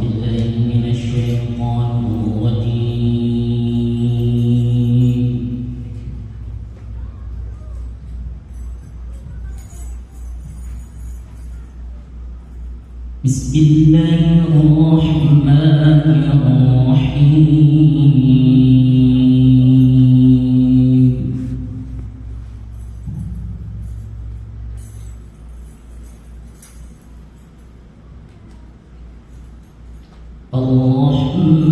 بالله من الشيطان الرجيم. بسم الله الرحمن الرحيم.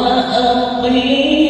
وأقيم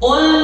Hola.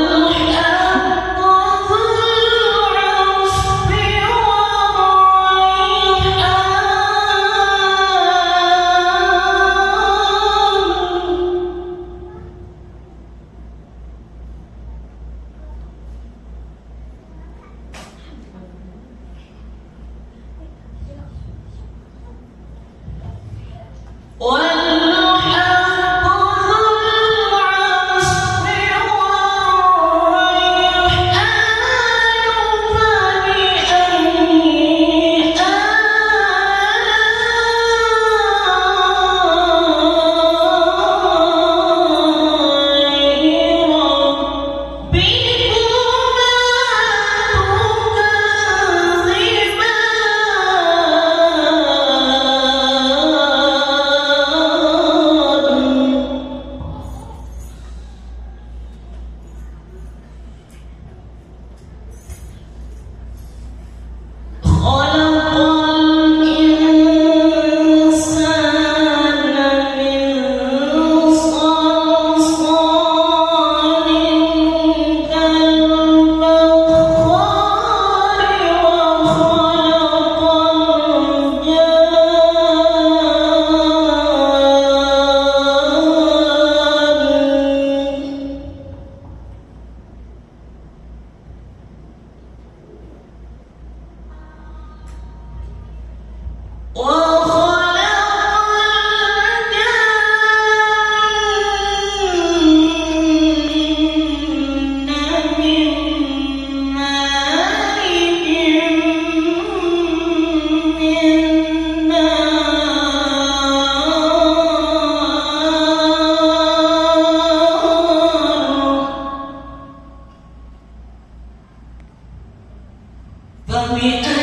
But we